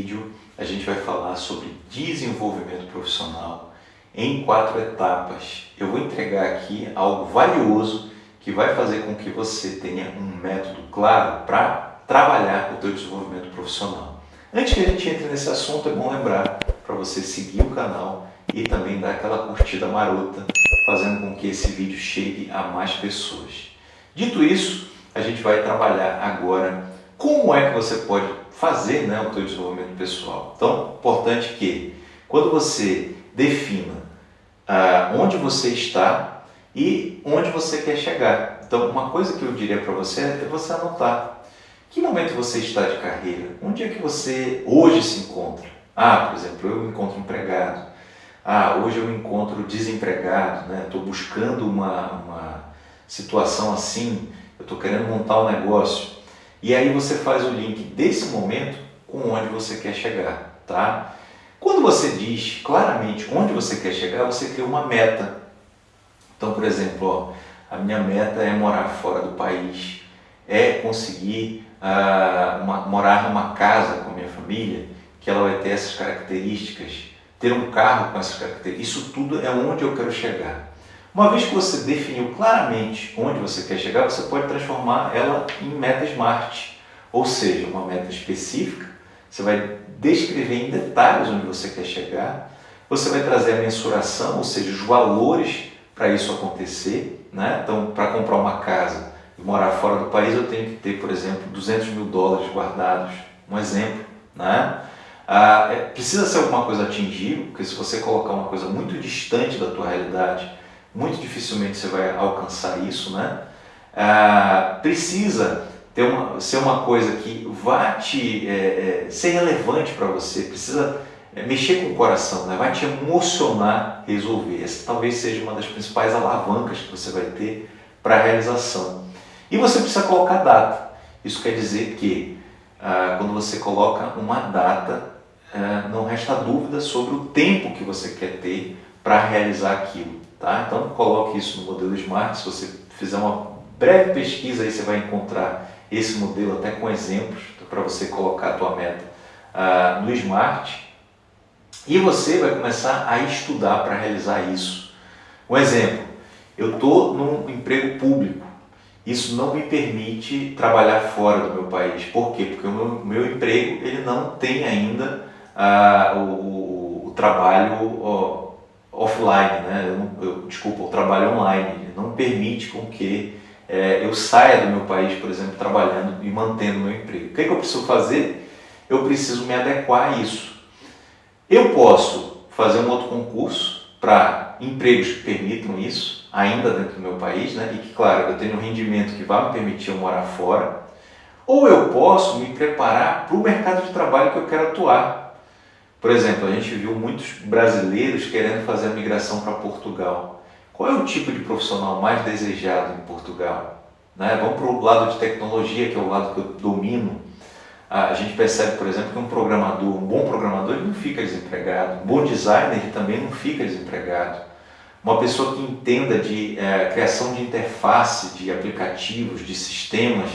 vídeo a gente vai falar sobre desenvolvimento profissional em quatro etapas. Eu vou entregar aqui algo valioso que vai fazer com que você tenha um método claro para trabalhar o seu desenvolvimento profissional. Antes que a gente entre nesse assunto, é bom lembrar para você seguir o canal e também dar aquela curtida marota, fazendo com que esse vídeo chegue a mais pessoas. Dito isso, a gente vai trabalhar agora como é que você pode fazer né, o seu desenvolvimento pessoal. Então, importante que quando você defina ah, onde você está e onde você quer chegar. Então, uma coisa que eu diria para você é você anotar. Que momento você está de carreira? Onde é que você hoje se encontra? Ah, por exemplo, eu me encontro empregado. Ah, hoje eu me encontro desempregado, né? Estou buscando uma, uma situação assim, eu estou querendo montar um negócio. E aí você faz o link desse momento com onde você quer chegar, tá? Quando você diz claramente onde você quer chegar, você cria uma meta. Então, por exemplo, ó, a minha meta é morar fora do país, é conseguir uh, uma, morar numa casa com minha família, que ela vai ter essas características, ter um carro com essas características. Isso tudo é onde eu quero chegar. Uma vez que você definiu claramente onde você quer chegar, você pode transformar ela em meta SMART, ou seja, uma meta específica. Você vai descrever em detalhes onde você quer chegar, você vai trazer a mensuração, ou seja, os valores para isso acontecer. Né? Então, para comprar uma casa e morar fora do país, eu tenho que ter, por exemplo, 200 mil dólares guardados. Um exemplo. Né? Ah, é, precisa ser alguma coisa atingível, porque se você colocar uma coisa muito distante da tua realidade, muito dificilmente você vai alcançar isso, né? Ah, precisa ter uma, ser uma coisa que vá te é, é, ser relevante para você, precisa é, mexer com o coração, né? vai te emocionar resolver. Essa talvez seja uma das principais alavancas que você vai ter para a realização. E você precisa colocar data. Isso quer dizer que ah, quando você coloca uma data, ah, não resta dúvida sobre o tempo que você quer ter para realizar aquilo. Tá? Então coloque isso no modelo Smart, se você fizer uma breve pesquisa aí você vai encontrar esse modelo até com exemplos para você colocar a tua meta uh, no Smart e você vai começar a estudar para realizar isso. Um exemplo, eu estou num emprego público, isso não me permite trabalhar fora do meu país. Por quê? Porque o meu, meu emprego ele não tem ainda uh, o, o, trabalho offline, né? Eu, eu, desculpa, o trabalho online não permite com que é, eu saia do meu país, por exemplo, trabalhando e mantendo meu emprego. O que, é que eu preciso fazer? Eu preciso me adequar a isso. Eu posso fazer um outro concurso para empregos que permitam isso, ainda dentro do meu país, né? e que, claro, eu tenho um rendimento que vai me permitir eu morar fora, ou eu posso me preparar para o mercado de trabalho que eu quero atuar. Por exemplo, a gente viu muitos brasileiros querendo fazer a migração para Portugal. Qual é o tipo de profissional mais desejado em Portugal? Né? Vamos para o lado de tecnologia, que é o lado que eu domino. A gente percebe, por exemplo, que um programador, um bom programador, ele não fica desempregado. Um bom designer, ele também não fica desempregado. Uma pessoa que entenda de é, criação de interface, de aplicativos, de sistemas,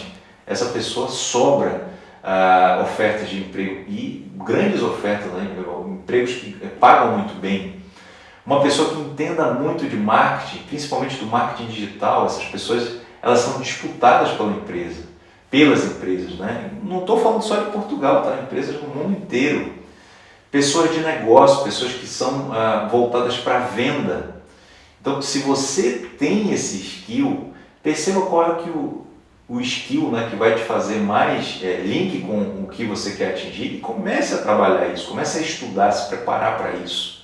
essa pessoa sobra uh, ofertas de emprego e grandes ofertas, né, empregos que pagam muito bem. Uma pessoa que entenda muito de marketing, principalmente do marketing digital, essas pessoas elas são disputadas pela empresa, pelas empresas. Né? Não estou falando só de Portugal, tá? empresas no mundo inteiro. Pessoas de negócio, pessoas que são uh, voltadas para a venda. Então, se você tem esse skill, perceba qual é que o, o skill né, que vai te fazer mais é, link com o que você quer atingir e comece a trabalhar isso, comece a estudar, se preparar para isso.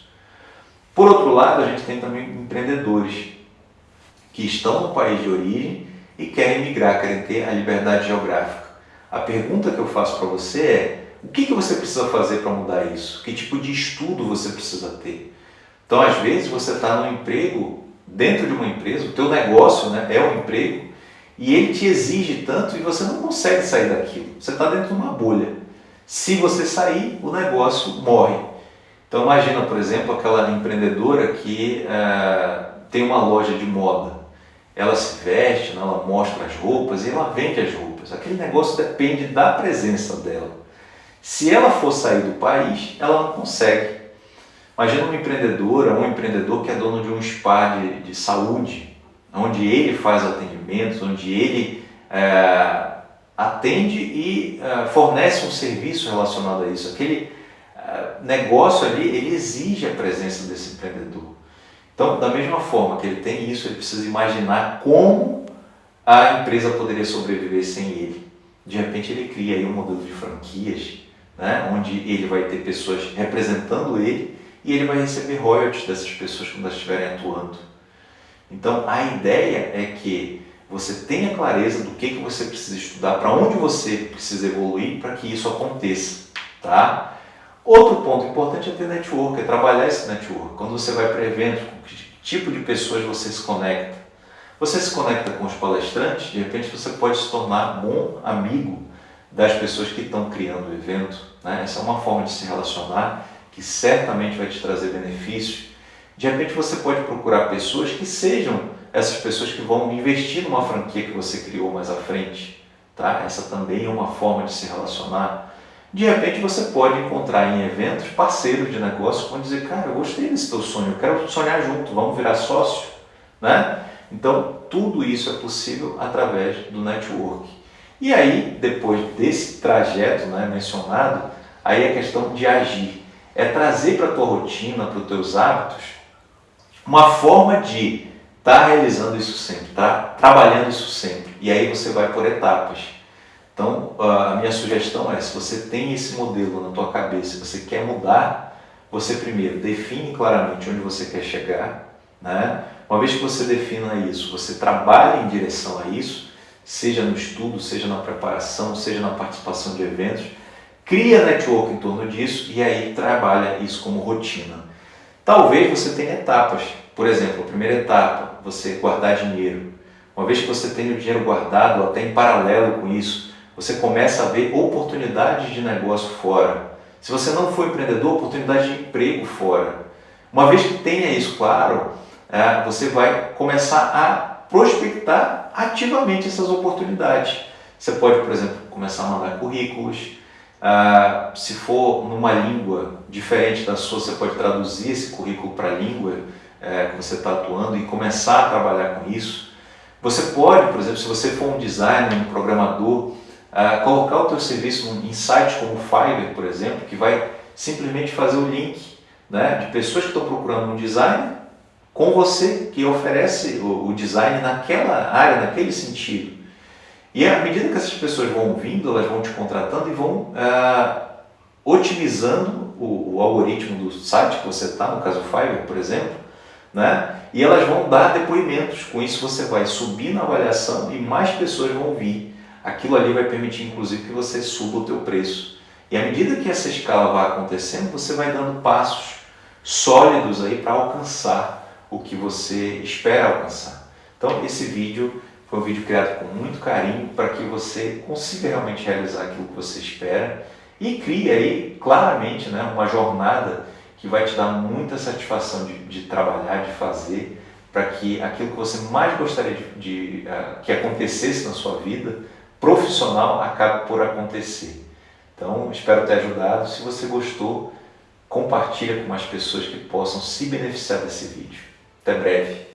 Por outro lado, a gente tem também empreendedores que estão no país de origem e querem migrar, querem ter a liberdade geográfica. A pergunta que eu faço para você é, o que, que você precisa fazer para mudar isso? Que tipo de estudo você precisa ter? Então, às vezes, você está no emprego, dentro de uma empresa, o teu negócio né, é um emprego, e ele te exige tanto e você não consegue sair daquilo. Você está dentro de uma bolha. Se você sair, o negócio morre. Então imagina, por exemplo, aquela empreendedora que uh, tem uma loja de moda. Ela se veste, né, ela mostra as roupas e ela vende as roupas. Aquele negócio depende da presença dela. Se ela for sair do país, ela não consegue. Imagina uma empreendedora, um empreendedor que é dono de um spa de, de saúde, onde ele faz atendimentos, onde ele é, atende e é, fornece um serviço relacionado a isso. Aquele é, negócio ali, ele exige a presença desse empreendedor. Então, da mesma forma que ele tem isso, ele precisa imaginar como a empresa poderia sobreviver sem ele. De repente ele cria aí um modelo de franquias, né, onde ele vai ter pessoas representando ele e ele vai receber royalties dessas pessoas quando elas estiverem atuando. Então a ideia é que você tenha clareza do que, que você precisa estudar, para onde você precisa evoluir para que isso aconteça. Tá? Outro ponto importante é ter network, é trabalhar esse network. Quando você vai para eventos, com que tipo de pessoas você se conecta? Você se conecta com os palestrantes, de repente você pode se tornar bom amigo das pessoas que estão criando o evento. Né? Essa é uma forma de se relacionar que certamente vai te trazer benefícios. De repente você pode procurar pessoas que sejam essas pessoas que vão investir numa franquia que você criou mais à frente. Tá? Essa também é uma forma de se relacionar. De repente você pode encontrar em eventos parceiros de negócio que vão dizer, cara, eu gostei desse teu sonho, eu quero sonhar junto, vamos virar sócio. Né? Então, tudo isso é possível através do network. E aí, depois desse trajeto né, mencionado, aí é questão de agir. É trazer para a tua rotina, para os teus hábitos, uma forma de estar tá realizando isso sempre, tá trabalhando isso sempre. E aí você vai por etapas. Então, a minha sugestão é, se você tem esse modelo na tua cabeça, você quer mudar, você primeiro define claramente onde você quer chegar, né? Uma vez que você defina isso, você trabalha em direção a isso, seja no estudo, seja na preparação, seja na participação de eventos, cria network em torno disso e aí trabalha isso como rotina. Talvez você tenha etapas, por exemplo, a primeira etapa, você guardar dinheiro. Uma vez que você tem o dinheiro guardado, até em paralelo com isso, você começa a ver oportunidades de negócio fora. Se você não for empreendedor, oportunidade de emprego fora. Uma vez que tenha isso claro, é, você vai começar a prospectar ativamente essas oportunidades. Você pode, por exemplo, começar a mandar currículos. Uh, se for numa língua diferente da sua, você pode traduzir esse currículo para a língua uh, que você está atuando e começar a trabalhar com isso. Você pode, por exemplo, se você for um designer, um programador, uh, colocar o teu serviço em sites como o Fiverr, por exemplo, que vai simplesmente fazer o link né, de pessoas que estão procurando um designer com você que oferece o, design naquela área, naquele sentido. E à medida que essas pessoas vão vindo, elas vão te contratando e vão ah, otimizando o, o, algoritmo do site que você está, no caso o Fiverr, por exemplo, né? e elas vão dar depoimentos. Com isso você vai subir na avaliação e mais pessoas vão vir. Aquilo ali vai permitir, inclusive, que você suba o teu preço. E à medida que essa escala vai acontecendo, você vai dando passos sólidos aí para alcançar o que você espera alcançar. Então esse vídeo foi um vídeo criado com muito carinho para que você consiga realmente realizar aquilo que você espera e crie aí claramente né, uma jornada que vai te dar muita satisfação de, de trabalhar, de fazer, para que aquilo que você mais gostaria de, de uh, que acontecesse na sua vida profissional acabe por acontecer. Então, espero ter ajudado. Se você gostou, compartilha com mais pessoas que possam se beneficiar desse vídeo. Até breve.